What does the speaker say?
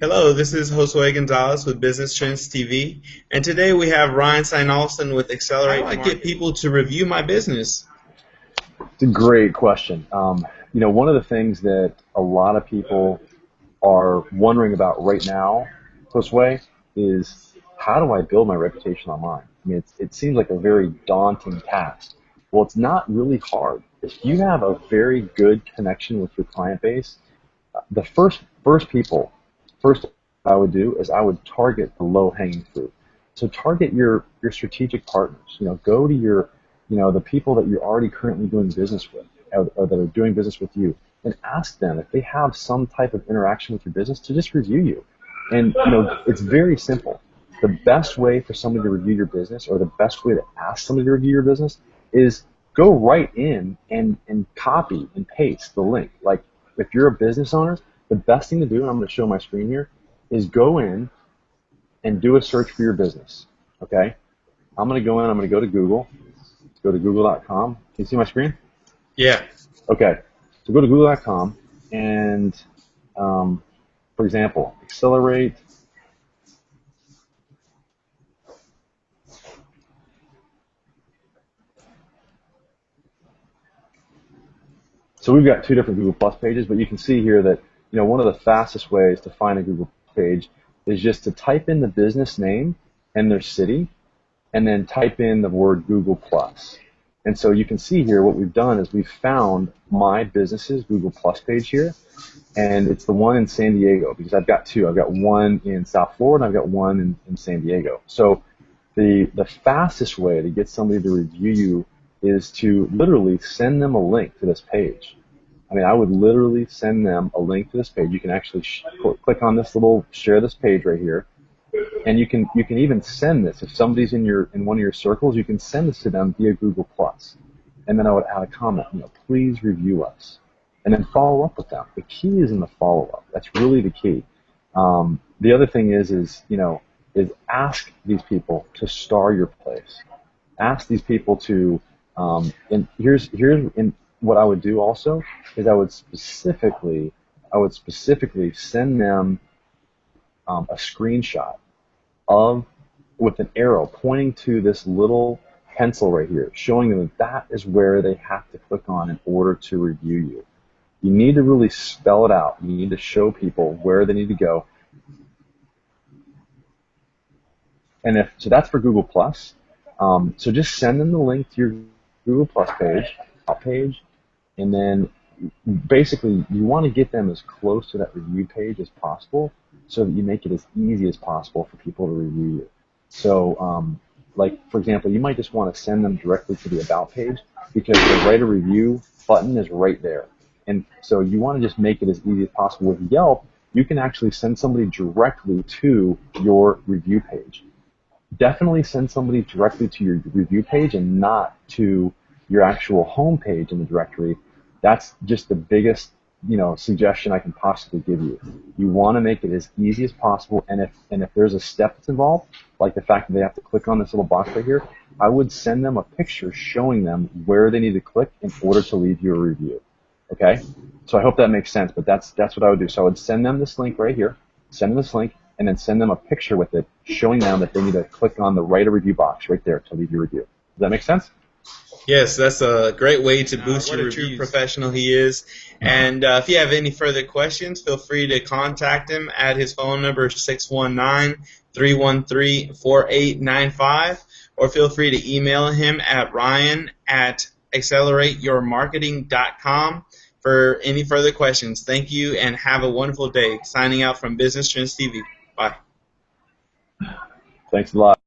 Hello, this is Josue Gonzalez with Business Trends TV, and today we have Ryan Steinolson with Accelerate. How do I get people to review my business? It's a great question. Um, you know, one of the things that a lot of people are wondering about right now, Josue, is how do I build my reputation online? I mean, it seems like a very daunting task. Well, it's not really hard. If you have a very good connection with your client base, the first first people first I would do is I would target the low-hanging fruit. So target your your strategic partners. You know, go to your you know the people that you're already currently doing business with, or, or that are doing business with you, and ask them if they have some type of interaction with your business to just review you. And you know, it's very simple. The best way for somebody to review your business, or the best way to ask somebody to review your business, is go right in and and copy and paste the link. Like if you're a business owner, the best thing to do, and I'm going to show my screen here, is go in and do a search for your business. Okay? I'm going to go in, I'm going to go to Google. Let's go to google.com. Can you see my screen? Yeah. Okay. So go to google.com and, um, for example, accelerate So we've got two different Google Plus pages, but you can see here that you know, one of the fastest ways to find a Google page is just to type in the business name and their city, and then type in the word Google Plus. And so you can see here what we've done is we've found my business's Google Plus page here, and it's the one in San Diego because I've got two. I've got one in South Florida, and I've got one in, in San Diego. So the the fastest way to get somebody to review you is to literally send them a link to this page. I mean, I would literally send them a link to this page. You can actually sh- click on this little share this page right here, and you can you can even send this if somebody's in your in one of your circles. You can send this to them via Google Plus, and then I would add a comment. You know, please review us, and then follow up with them. The key is in the follow up. That's really the key. Um, the other thing is is you know is ask these people to star your place. Ask these people to um, and here's here's in what I would do also is I would specifically I would specifically send them um, a screenshot of with an arrow pointing to this little pencil right here, showing them that that is where they have to click on in order to review you. You need to really spell it out. You need to show people where they need to go. And if so, that's for Google Plus. Um, so just send them the link to your Google Plus page, page, and then basically you want to get them as close to that review page as possible so that you make it as easy as possible for people to review you. So, um, like for example, you might just want to send them directly to the about page because the write a review button is right there. And so you want to just make it as easy as possible. With Yelp, you can actually send somebody directly to your review page. Definitely send somebody directly to your review page and not to your actual home page in the directory that's just the biggest you know suggestion I can possibly give you. You want to make it as easy as possible, and if and if there's a step that's involved, like the fact that they have to click on this little box right here, I would send them a picture showing them where they need to click in order to leave you a review. Okay, so I hope that makes sense. But that's that's what I would do. So I would send them this link right here, send them this link, and then send them a picture with it showing them that they need to click on the write a review box right there to leave your review. Does that make sense? Yes, that's a great way to boost uh, your true professional he is. And uh, if you have any further questions, feel free to contact him at his phone number 619-313-4895 or feel free to email him at ryan at accelerateyourmarketing.com for any further questions. Thank you and have a wonderful day. Signing out from Business Trends TV. Bye. Thanks a lot.